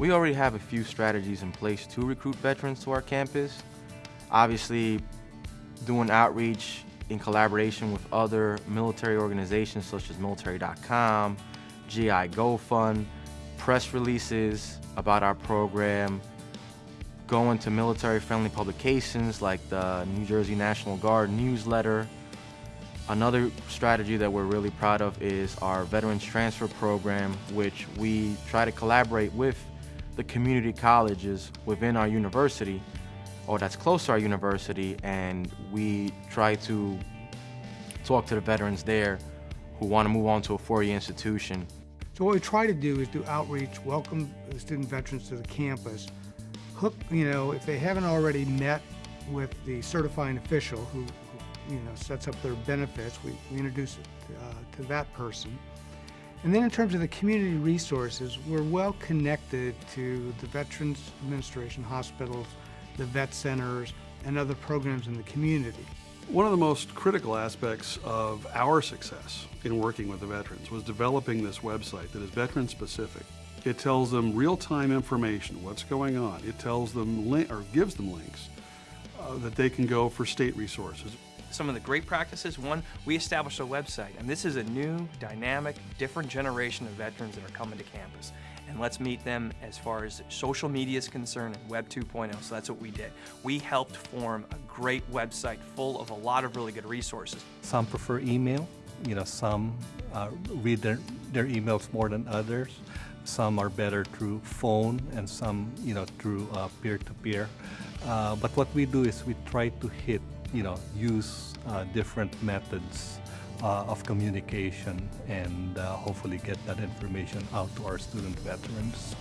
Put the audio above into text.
We already have a few strategies in place to recruit veterans to our campus. Obviously, doing outreach in collaboration with other military organizations such as military.com, GI Go Fund, press releases about our program, going to military-friendly publications like the New Jersey National Guard newsletter. Another strategy that we're really proud of is our Veterans Transfer Program, which we try to collaborate with the community colleges within our university or that's close to our university and we try to talk to the veterans there who want to move on to a four-year institution. So what we try to do is do outreach, welcome the student veterans to the campus, hook, you know, if they haven't already met with the certifying official who, who you know, sets up their benefits, we, we introduce it uh, to that person. And then in terms of the community resources, we're well connected to the Veterans Administration hospitals, the vet centers, and other programs in the community. One of the most critical aspects of our success in working with the veterans was developing this website that is veteran specific. It tells them real-time information, what's going on. It tells them, or gives them links uh, that they can go for state resources some of the great practices. One, we established a website, and this is a new, dynamic, different generation of veterans that are coming to campus. And let's meet them as far as social media is concerned and Web 2.0. So that's what we did. We helped form a great website full of a lot of really good resources. Some prefer email. You know, some uh, read their, their emails more than others. Some are better through phone and some, you know, through uh, peer-to-peer. -peer. Uh, but what we do is we try to hit you know, use uh, different methods uh, of communication and uh, hopefully get that information out to our student veterans.